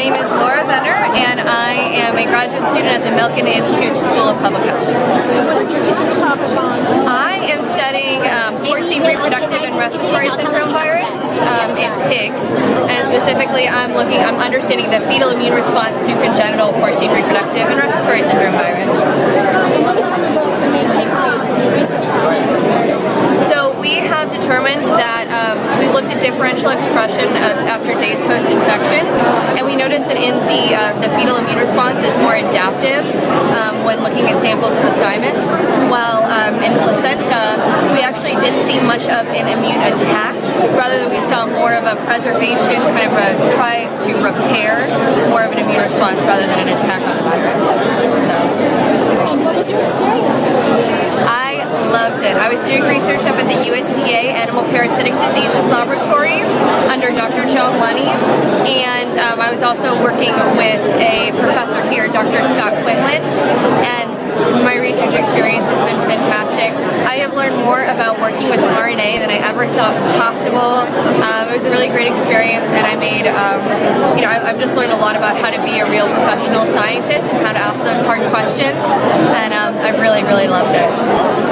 My name is Laura Benner, and I am a graduate student at the Milken Institute School of Public Health. What is your research topic on? I am studying um, porcine reproductive and respiratory syndrome virus um, in pigs, and specifically I'm looking, I'm understanding the fetal immune response to congenital porcine reproductive and respiratory syndrome virus. And what are some of the, the main takeaways from your research findings? So we have determined that um, we differential expression of, after days post-infection, and we noticed that in the uh, the fetal immune response is more adaptive um, when looking at samples of the thymus, while um, in placenta we actually didn't see much of an immune attack. Rather, we saw more of a preservation, kind of a try to repair more of an immune response rather than an attack on the virus. So. And what was your experience doing this? I I was doing research up at the USDA Animal Parasitic Diseases Laboratory under Dr. Joan Lunney, and um, I was also working with a professor here, Dr. Scott Quinlan, and my research experience has been fantastic. I have learned more about working with RNA than I ever thought possible. Um, it was a really great experience, and I made, um, you know, I've just learned a lot about how to be a real professional scientist and how to ask those hard questions, and um, I've really, really loved it.